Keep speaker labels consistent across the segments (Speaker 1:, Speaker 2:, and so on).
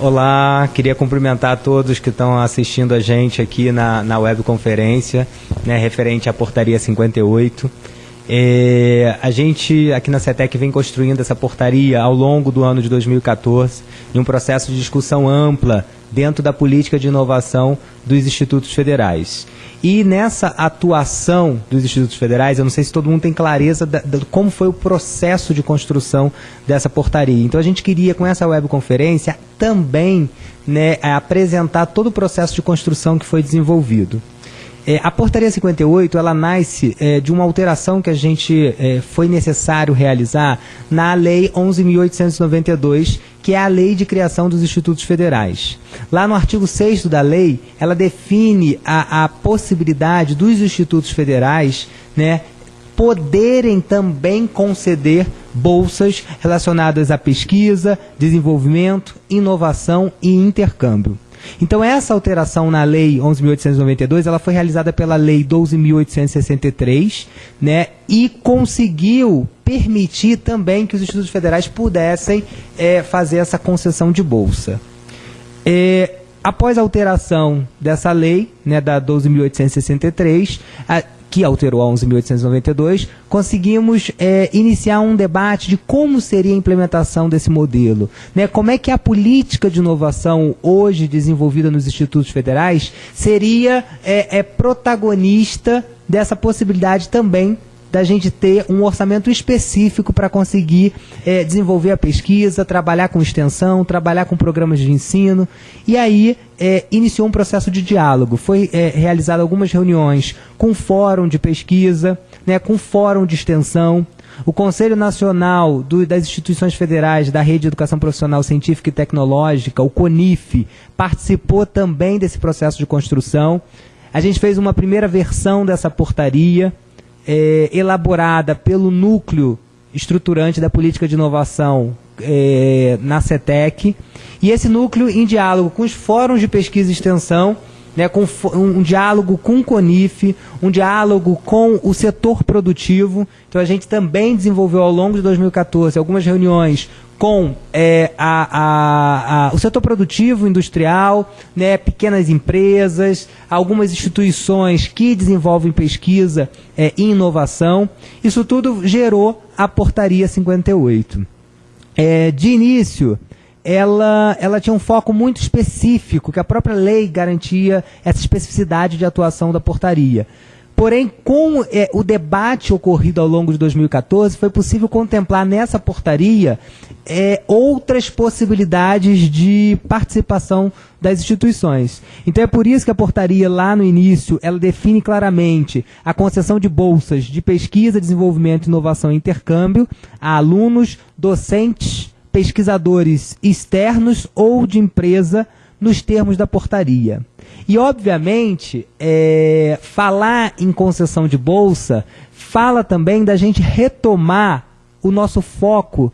Speaker 1: Olá, queria cumprimentar a todos que estão assistindo a gente aqui na, na webconferência, né, referente à portaria 58. É, a gente aqui na CETEC vem construindo essa portaria ao longo do ano de 2014 em um processo de discussão ampla dentro da política de inovação dos institutos federais. E nessa atuação dos institutos federais, eu não sei se todo mundo tem clareza de como foi o processo de construção dessa portaria. Então a gente queria, com essa webconferência, também né, apresentar todo o processo de construção que foi desenvolvido. É, a portaria 58 ela nasce é, de uma alteração que a gente é, foi necessário realizar na lei 11.892, que é a lei de criação dos institutos federais. Lá no artigo 6 da lei, ela define a, a possibilidade dos institutos federais né, poderem também conceder bolsas relacionadas à pesquisa, desenvolvimento, inovação e intercâmbio. Então essa alteração na lei 11.892, ela foi realizada pela lei 12.863, né, e conseguiu permitir também que os institutos federais pudessem é, fazer essa concessão de bolsa. É, após a alteração dessa lei, né, da 12.863, que alterou a 11.892, conseguimos é, iniciar um debate de como seria a implementação desse modelo. Né? Como é que a política de inovação hoje desenvolvida nos institutos federais seria é, é protagonista dessa possibilidade também da gente ter um orçamento específico para conseguir é, desenvolver a pesquisa, trabalhar com extensão, trabalhar com programas de ensino. E aí é, iniciou um processo de diálogo. Foi é, realizado algumas reuniões com fórum de pesquisa, né, com fórum de extensão. O Conselho Nacional do, das Instituições Federais da Rede de Educação Profissional Científica e Tecnológica, o CONIF, participou também desse processo de construção. A gente fez uma primeira versão dessa portaria, é, elaborada pelo núcleo estruturante da política de inovação é, na CETEC, e esse núcleo em diálogo com os fóruns de pesquisa e extensão, né, com um, diálogo com o CONIF, um diálogo com o setor produtivo. Então a gente também desenvolveu ao longo de 2014 algumas reuniões com é, a, a, a, o setor produtivo industrial, né, pequenas empresas, algumas instituições que desenvolvem pesquisa é, e inovação. Isso tudo gerou a Portaria 58. É, de início, ela, ela tinha um foco muito específico, que a própria lei garantia essa especificidade de atuação da portaria. Porém, com é, o debate ocorrido ao longo de 2014, foi possível contemplar nessa portaria é, outras possibilidades de participação das instituições. Então é por isso que a portaria lá no início ela define claramente a concessão de bolsas de pesquisa, desenvolvimento, inovação e intercâmbio a alunos, docentes, pesquisadores externos ou de empresa nos termos da portaria. E, obviamente, é, falar em concessão de bolsa fala também da gente retomar o nosso foco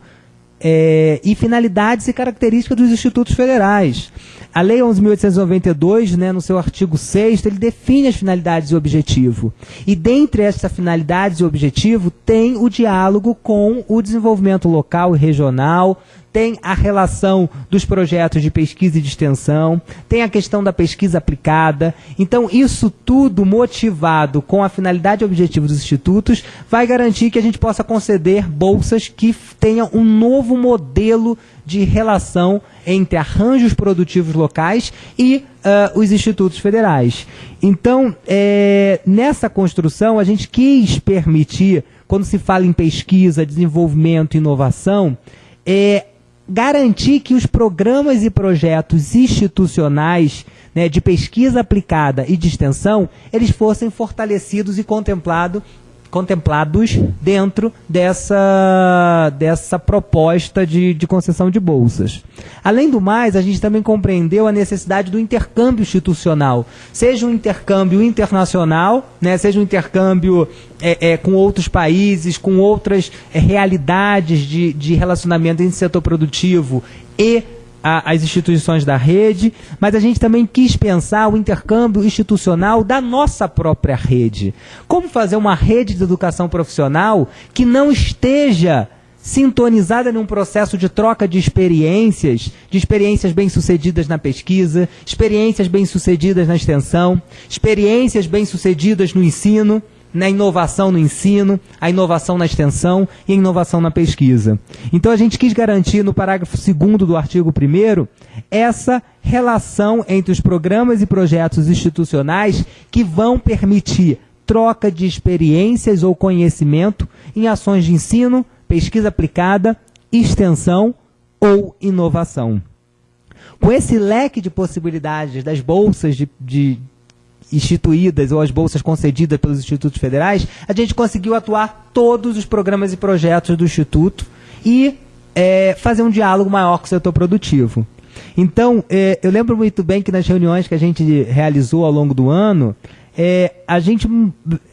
Speaker 1: é, e finalidades e características dos institutos federais. A Lei 11.892, né, no seu artigo 6 ele define as finalidades e objetivo. E dentre essas finalidades e objetivo tem o diálogo com o desenvolvimento local e regional, tem a relação dos projetos de pesquisa e de extensão, tem a questão da pesquisa aplicada. Então, isso tudo motivado com a finalidade e objetivo dos institutos vai garantir que a gente possa conceder bolsas que tenham um novo modelo de relação entre arranjos produtivos locais e uh, os institutos federais. Então, é, nessa construção, a gente quis permitir, quando se fala em pesquisa, desenvolvimento inovação, é, garantir que os programas e projetos institucionais né, de pesquisa aplicada e de extensão, eles fossem fortalecidos e contemplados contemplados dentro dessa, dessa proposta de, de concessão de bolsas. Além do mais, a gente também compreendeu a necessidade do intercâmbio institucional, seja um intercâmbio internacional, né, seja um intercâmbio é, é, com outros países, com outras é, realidades de, de relacionamento entre setor produtivo e a, as instituições da rede, mas a gente também quis pensar o intercâmbio institucional da nossa própria rede. Como fazer uma rede de educação profissional que não esteja sintonizada num processo de troca de experiências, de experiências bem-sucedidas na pesquisa, experiências bem-sucedidas na extensão, experiências bem-sucedidas no ensino, na inovação no ensino, a inovação na extensão e a inovação na pesquisa. Então a gente quis garantir no parágrafo 2 do artigo 1 essa relação entre os programas e projetos institucionais que vão permitir troca de experiências ou conhecimento em ações de ensino, pesquisa aplicada, extensão ou inovação. Com esse leque de possibilidades das bolsas de, de instituídas ou as bolsas concedidas pelos institutos federais, a gente conseguiu atuar todos os programas e projetos do Instituto e é, fazer um diálogo maior com o setor produtivo. Então, é, eu lembro muito bem que nas reuniões que a gente realizou ao longo do ano, é, a gente,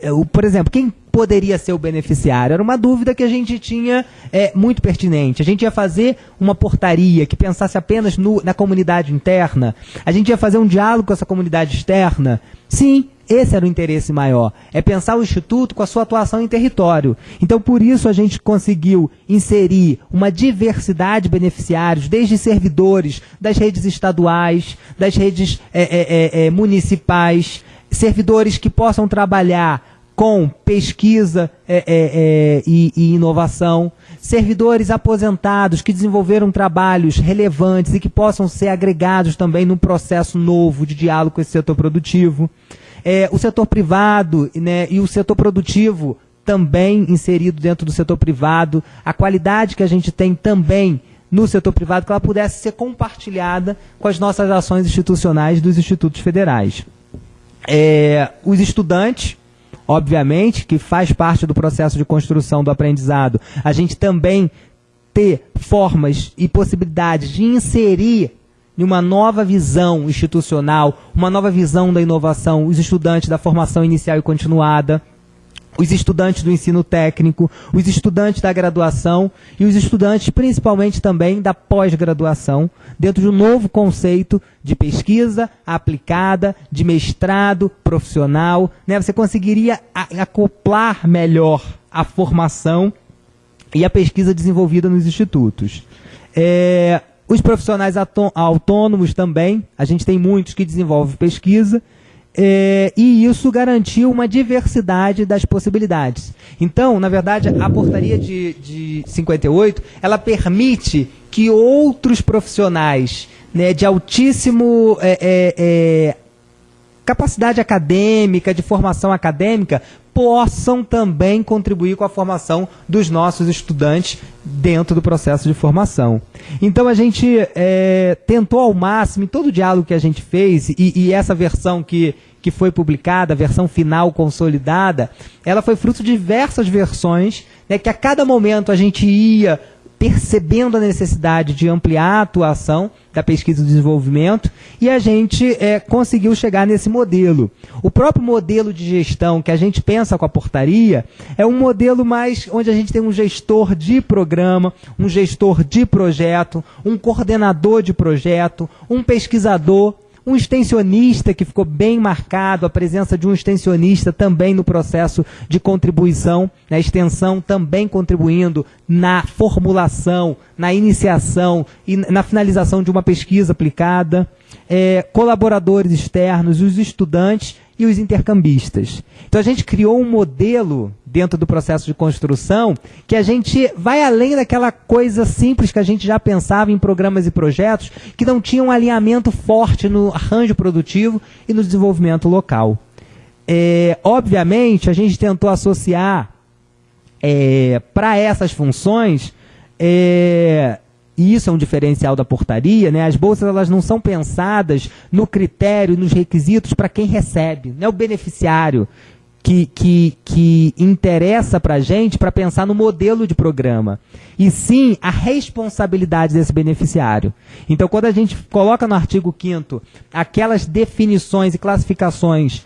Speaker 1: é, por exemplo, quem poderia ser o beneficiário? Era uma dúvida que a gente tinha é, muito pertinente. A gente ia fazer uma portaria que pensasse apenas no, na comunidade interna? A gente ia fazer um diálogo com essa comunidade externa? Sim, esse era o interesse maior. É pensar o Instituto com a sua atuação em território. Então, por isso, a gente conseguiu inserir uma diversidade de beneficiários, desde servidores das redes estaduais, das redes é, é, é, é municipais, servidores que possam trabalhar com pesquisa é, é, é, e, e, inovação, servidores aposentados que desenvolveram trabalhos relevantes e que possam ser agregados também num processo novo de diálogo com esse setor produtivo, é, o setor privado né, e o setor produtivo também inserido dentro do setor privado, a qualidade que a gente tem também no setor privado, que ela pudesse ser compartilhada com as nossas ações institucionais dos institutos federais. É, os estudantes obviamente, que faz parte do processo de construção do aprendizado, a gente também ter formas e possibilidades de inserir em uma nova visão institucional, uma nova visão da inovação, os estudantes da formação inicial e continuada, os estudantes do ensino técnico, os estudantes da graduação e os estudantes principalmente também da pós-graduação, dentro de um novo conceito de pesquisa aplicada, de mestrado profissional. Né? Você conseguiria acoplar melhor a formação e a pesquisa desenvolvida nos institutos. É, os profissionais autônomos também, a gente tem muitos que desenvolvem pesquisa, é, e isso garantiu uma diversidade das possibilidades. Então, na verdade, a portaria de, de 58, ela permite que outros profissionais né, de altíssimo é, é, é capacidade acadêmica, de formação acadêmica, possam também contribuir com a formação dos nossos estudantes dentro do processo de formação. Então a gente é, tentou ao máximo, em todo o diálogo que a gente fez, e, e essa versão que, que foi publicada, a versão final consolidada, ela foi fruto de diversas versões, né, que a cada momento a gente ia percebendo a necessidade de ampliar a atuação da pesquisa e desenvolvimento e a gente é, conseguiu chegar nesse modelo. O próprio modelo de gestão que a gente pensa com a portaria é um modelo mais onde a gente tem um gestor de programa, um gestor de projeto, um coordenador de projeto, um pesquisador um extensionista que ficou bem marcado, a presença de um extensionista também no processo de contribuição, na né, extensão também contribuindo na formulação, na iniciação e na finalização de uma pesquisa aplicada, é, colaboradores externos, os estudantes e os intercambistas. Então a gente criou um modelo dentro do processo de construção que a gente vai além daquela coisa simples que a gente já pensava em programas e projetos que não tinham um alinhamento forte no arranjo produtivo e no desenvolvimento local. É, obviamente, a gente tentou associar é, para essas funções é, e isso é um diferencial da portaria, né? As bolsas elas não são pensadas no critério, nos requisitos para quem recebe, não é o beneficiário que, que, que interessa para a gente para pensar no modelo de programa, e sim a responsabilidade desse beneficiário. Então, quando a gente coloca no artigo 5 aquelas definições e classificações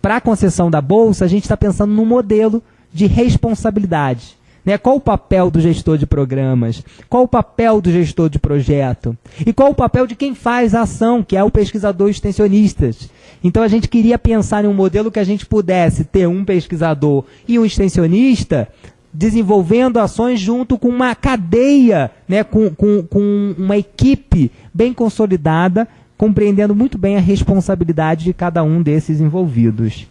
Speaker 1: para a concessão da bolsa, a gente está pensando no modelo de responsabilidade. Né? Qual o papel do gestor de programas? Qual o papel do gestor de projeto? E qual o papel de quem faz a ação, que é o pesquisador extensionista? Então a gente queria pensar em um modelo que a gente pudesse ter um pesquisador e um extensionista desenvolvendo ações junto com uma cadeia, né, com, com, com uma equipe bem consolidada, compreendendo muito bem a responsabilidade de cada um desses envolvidos.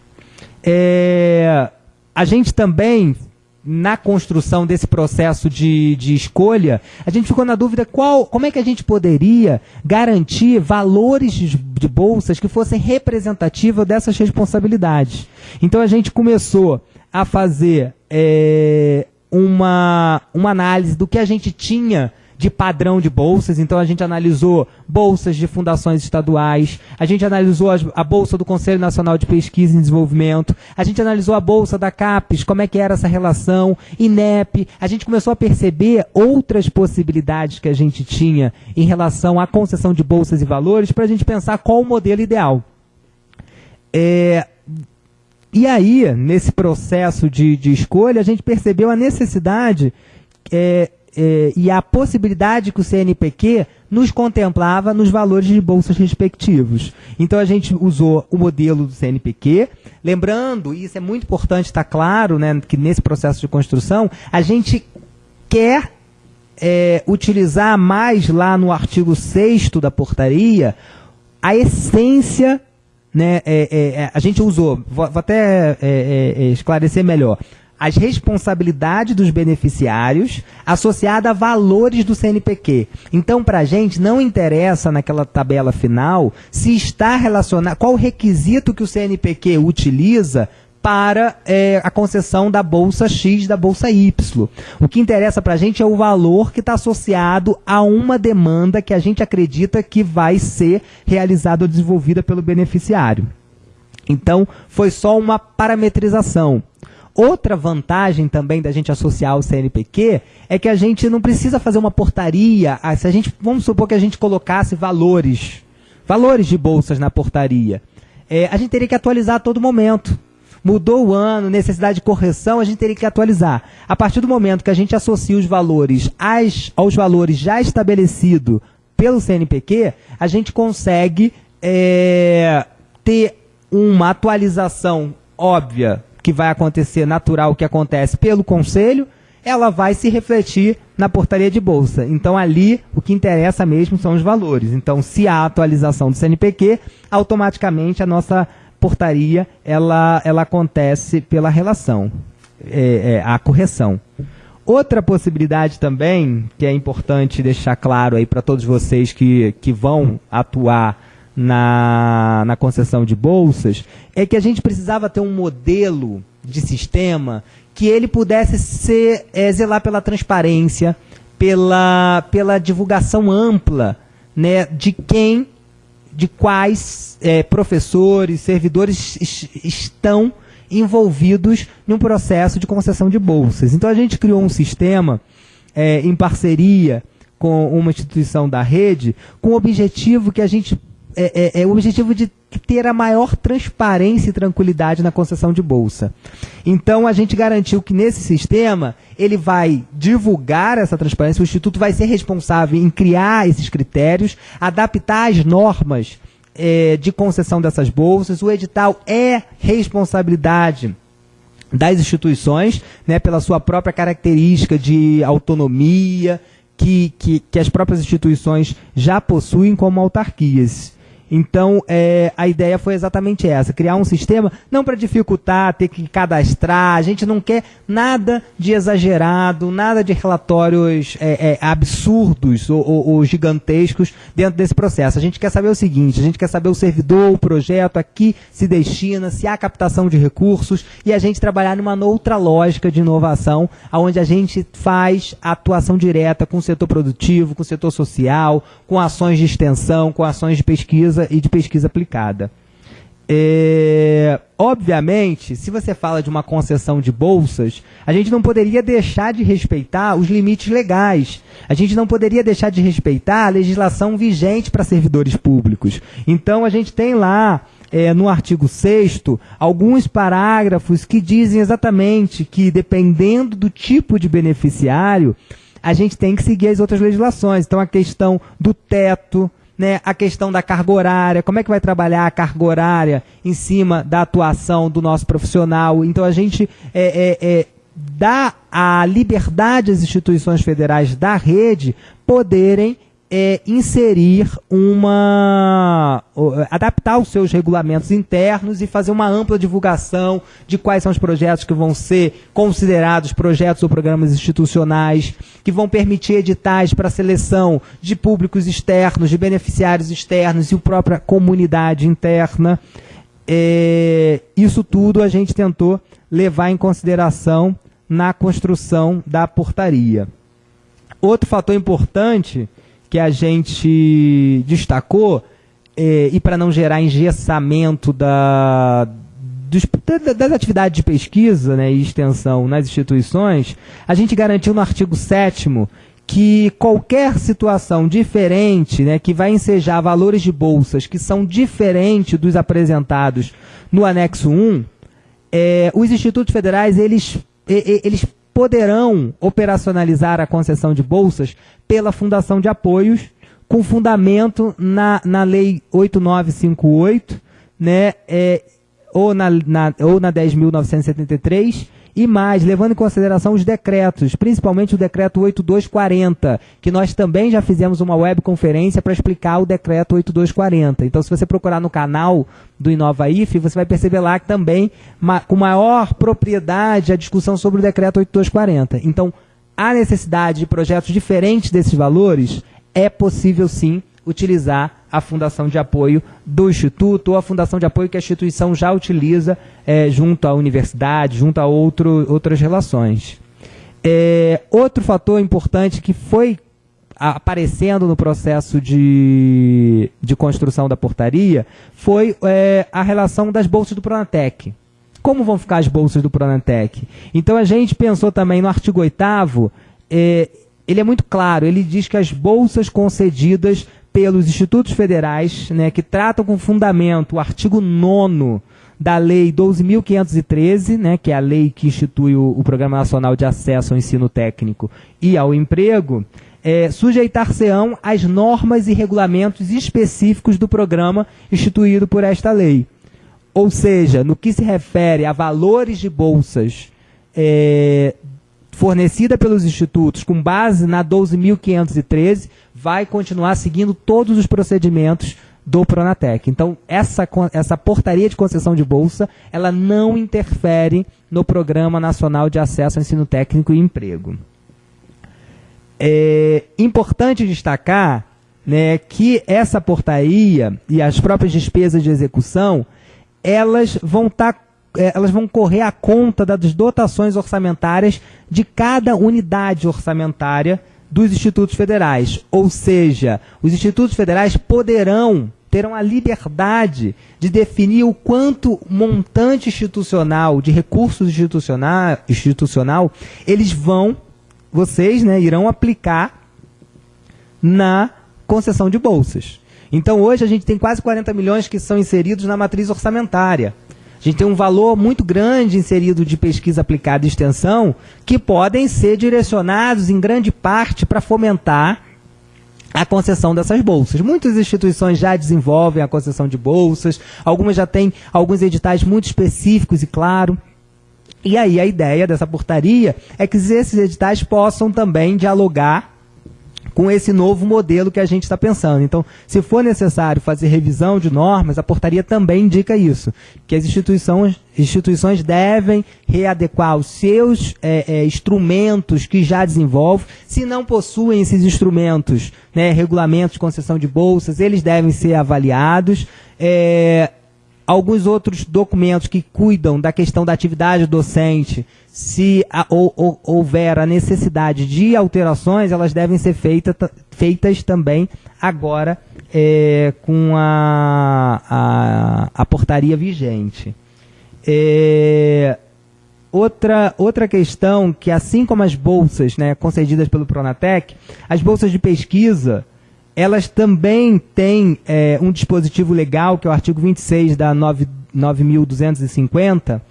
Speaker 1: É, a gente também na construção desse processo de, de escolha, a gente ficou na dúvida qual, como é que a gente poderia garantir valores de, de bolsas que fossem representativos dessas responsabilidades. Então a gente começou a fazer é, uma, uma análise do que a gente tinha de padrão de bolsas. Então a gente analisou bolsas de fundações estaduais, a gente analisou a bolsa do Conselho Nacional de Pesquisa e Desenvolvimento, a gente analisou a bolsa da CAPES, como é que era essa relação, INEP, a gente começou a perceber outras possibilidades que a gente tinha em relação à concessão de bolsas e valores para a gente pensar qual o modelo ideal. É, e aí, nesse processo de, de escolha, a gente percebeu a necessidade é, é, e a possibilidade que o CNPq nos contemplava nos valores de bolsas respectivos. Então a gente usou o modelo do CNPq, lembrando, e isso é muito importante estar claro, né, que nesse processo de construção, a gente quer é, utilizar mais lá no artigo 6 da portaria a essência né, é, é, é, a gente usou, vou, vou até é, esclarecer melhor as responsabilidades dos beneficiários associada a valores do CNPq. Então, para a gente, não interessa naquela tabela final se está relacionado, qual o requisito que o CNPq utiliza para é, a concessão da bolsa X, da bolsa Y. O que interessa para a gente é o valor que está associado a uma demanda que a gente acredita que vai ser realizada ou desenvolvida pelo beneficiário. Então, foi só uma parametrização. Outra vantagem também da gente associar ao CNPq é que a gente não precisa fazer uma portaria. Ah, se a gente, vamos supor que a gente colocasse valores, valores de bolsas na portaria. É, a gente teria que atualizar a todo momento. Mudou o ano, necessidade de correção, a gente teria que atualizar. A partir do momento que a gente associa os valores às, aos valores já estabelecidos pelo CNPq, a gente consegue é, ter uma atualização óbvia que vai acontecer natural, que acontece pelo conselho, ela vai se refletir na portaria de bolsa. Então ali o que interessa mesmo são os valores. Então se há atualização do CNPq, automaticamente a nossa portaria ela, ela acontece pela relação, é, é, a correção. Outra possibilidade também, que é importante deixar claro aí para todos vocês que, que vão atuar na, na concessão de bolsas é que a gente precisava ter um modelo de sistema que ele pudesse ser, é, zelar pela transparência, pela, pela divulgação ampla né, de quem, de quais é, professores, servidores estão envolvidos num processo de concessão de bolsas. Então a gente criou um sistema é, em parceria com uma instituição da rede, com o objetivo que a gente é, é, é, o objetivo de ter a maior transparência e tranquilidade na concessão de bolsa. Então a gente garantiu que nesse sistema ele vai divulgar essa transparência, o Instituto vai ser responsável em criar esses critérios, adaptar as normas é, de concessão dessas bolsas. O edital é responsabilidade das instituições, né, pela sua própria característica de autonomia, que, que, que as próprias instituições já possuem como autarquias. Então, é, a ideia foi exatamente essa: criar um sistema não para dificultar, ter que cadastrar. A gente não quer nada de exagerado, nada de relatórios é, é, absurdos ou, ou, ou, gigantescos dentro desse processo. A gente quer saber o seguinte: a gente quer saber o servidor, o projeto, a que se destina, se há captação de recursos e a gente trabalhar numa outra lógica de inovação, onde a gente faz atuação direta com o setor produtivo, com o setor social, com ações de extensão, com ações de pesquisa e de pesquisa aplicada. É, obviamente, se você fala de uma concessão de bolsas, a gente não poderia deixar de respeitar os limites legais. A gente não poderia deixar de respeitar a legislação vigente para servidores públicos. Então, a gente tem lá é, no artigo 6 alguns parágrafos que dizem exatamente que, dependendo do tipo de beneficiário, a gente tem que seguir as outras legislações. Então, a questão do teto, né, a questão da carga horária, como é que vai trabalhar a carga horária em cima da atuação do nosso profissional. Então a gente é, é, é, dá a liberdade às instituições federais da rede poderem é, inserir uma. adaptar os seus regulamentos internos e fazer uma ampla divulgação de quais são os projetos que vão ser considerados projetos ou programas institucionais, que vão permitir editais para seleção de públicos externos, de beneficiários externos e a própria comunidade interna. É, isso tudo a gente tentou levar em consideração na construção da portaria. Outro fator importante que a gente destacou, é, e para não gerar engessamento da, dos, das atividades de pesquisa né, e extensão nas instituições, a gente garantiu no artigo 7 que qualquer situação diferente, né, que vai ensejar valores de bolsas que são diferentes dos apresentados no anexo 1, é, os institutos federais eles, eles poderão operacionalizar a concessão de bolsas pela Fundação de Apoios, com fundamento na, na Lei 8958, né, é, ou, na, na, ou na 10.973, e mais, levando em consideração os decretos, principalmente o decreto 8240, que nós também já fizemos uma webconferência para explicar o decreto 8240. Então, se você procurar no canal do Inova IF, você vai perceber lá que também, com maior propriedade, a discussão sobre o decreto 8240. Então, a necessidade de projetos diferentes desses valores é possível sim utilizar a fundação de apoio do Instituto ou a fundação de apoio que a instituição já utiliza é, junto à universidade, junto a outro, outras relações. É, outro fator importante que foi aparecendo no processo de, de construção da portaria foi é, a relação das bolsas do Pronatec. Como vão ficar as bolsas do Pronatec? Então a gente pensou também no artigo 8 é, ele é muito claro, ele diz que as bolsas concedidas pelos institutos federais, né, que tratam com fundamento o artigo 9 da Lei 12.513, né, que é a lei que institui o, o, Programa Nacional de Acesso ao Ensino Técnico e ao Emprego, é, sujeitar-se-ão às normas e regulamentos específicos do programa instituído por esta lei. Ou seja, no que se refere a valores de bolsas é, fornecida pelos institutos com base na 12.513 vai continuar seguindo todos os procedimentos do Pronatec. Então, essa, essa portaria de concessão de bolsa, ela não interfere no Programa Nacional de Acesso ao Ensino Técnico e Emprego. É importante destacar né, que essa portaria e as próprias despesas de execução, elas vão estar tá elas vão correr à conta das dotações orçamentárias de cada unidade orçamentária dos institutos federais. Ou seja, os institutos federais poderão, terão a liberdade de definir o quanto montante institucional, de recursos institucional, institucional eles vão, vocês né, irão aplicar na concessão de bolsas. Então hoje a gente tem quase 40 milhões que são inseridos na matriz orçamentária. A gente tem um valor muito grande inserido de pesquisa aplicada e extensão que podem ser direcionados em grande parte para fomentar a concessão dessas bolsas. Muitas instituições já desenvolvem a concessão de bolsas, algumas já têm alguns editais muito específicos e claro. E aí a ideia dessa portaria é que esses editais possam também dialogar com esse novo modelo que a gente está pensando. Então, se for necessário fazer revisão de normas, a portaria também indica isso, que as instituições, instituições devem readequar os seus é, é, instrumentos que já desenvolvem. Se não possuem esses instrumentos, né, regulamentos de concessão de bolsas, eles devem ser avaliados. É, alguns outros documentos que cuidam da questão da atividade docente, se a, ou, ou, houver a necessidade de alterações, elas devem ser feita, feitas também agora é, com a, a, a, portaria vigente. É, outra, outra questão que, assim como as bolsas né, concedidas pelo Pronatec, as bolsas de pesquisa elas também têm é, um dispositivo legal, que é o artigo 26 da 9.250,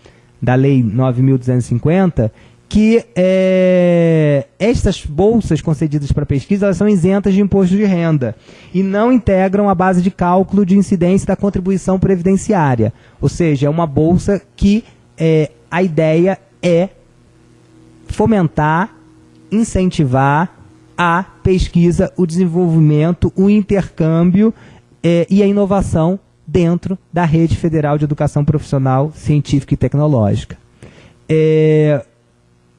Speaker 1: da Lei 9.250, que é, estas bolsas concedidas para pesquisa elas são isentas de imposto de renda e não integram a base de cálculo de incidência da contribuição previdenciária. Ou seja, é uma bolsa que é, a ideia é fomentar, incentivar a pesquisa, o desenvolvimento, o intercâmbio é, e a inovação dentro da rede federal de educação profissional, científica e tecnológica. É,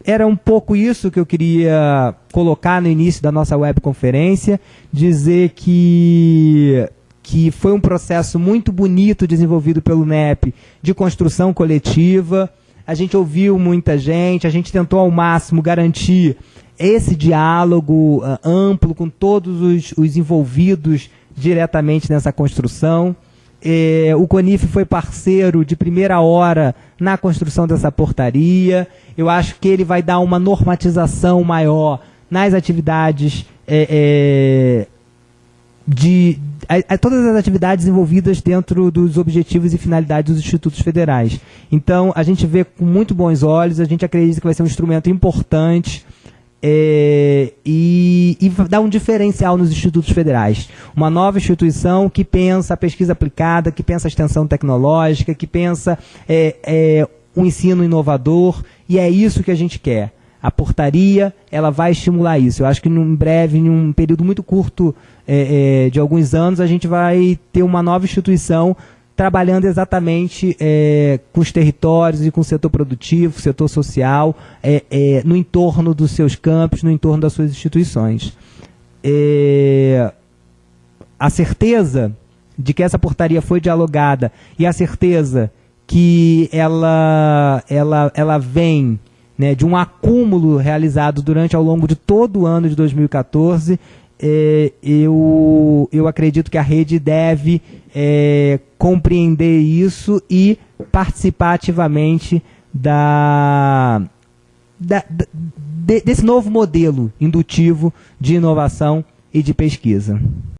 Speaker 1: era um pouco isso que eu queria colocar no início da nossa webconferência, dizer que que foi um processo muito bonito desenvolvido pelo NEP de construção coletiva. A gente ouviu muita gente, a gente tentou ao máximo garantir esse diálogo uh, amplo com todos os, os envolvidos diretamente nessa construção. É, o CONIF foi parceiro de primeira hora na construção dessa portaria. Eu acho que ele vai dar uma normatização maior nas atividades é, é, de a, a, todas as atividades envolvidas dentro dos objetivos e finalidades dos institutos federais. Então, a gente vê com muito bons olhos, a gente acredita que vai ser um instrumento importante é, e, e dar um diferencial nos institutos federais. Uma nova instituição que pensa a pesquisa aplicada, que pensa a extensão tecnológica, que pensa é, é, um ensino inovador, e é isso que a gente quer. A portaria ela vai estimular isso. Eu acho que em breve, em um período muito curto é, é, de alguns anos, a gente vai ter uma nova instituição trabalhando exatamente é, com os territórios e com o setor produtivo, setor social, é, é, no entorno dos seus campos, no entorno das suas instituições. É, a certeza de que essa portaria foi dialogada e a certeza que ela, ela, ela vem né, de um acúmulo realizado durante ao longo de todo o ano de 2014 é, eu, eu acredito que a rede deve é, compreender isso e participar ativamente da, da, de, desse novo modelo indutivo de inovação e de pesquisa.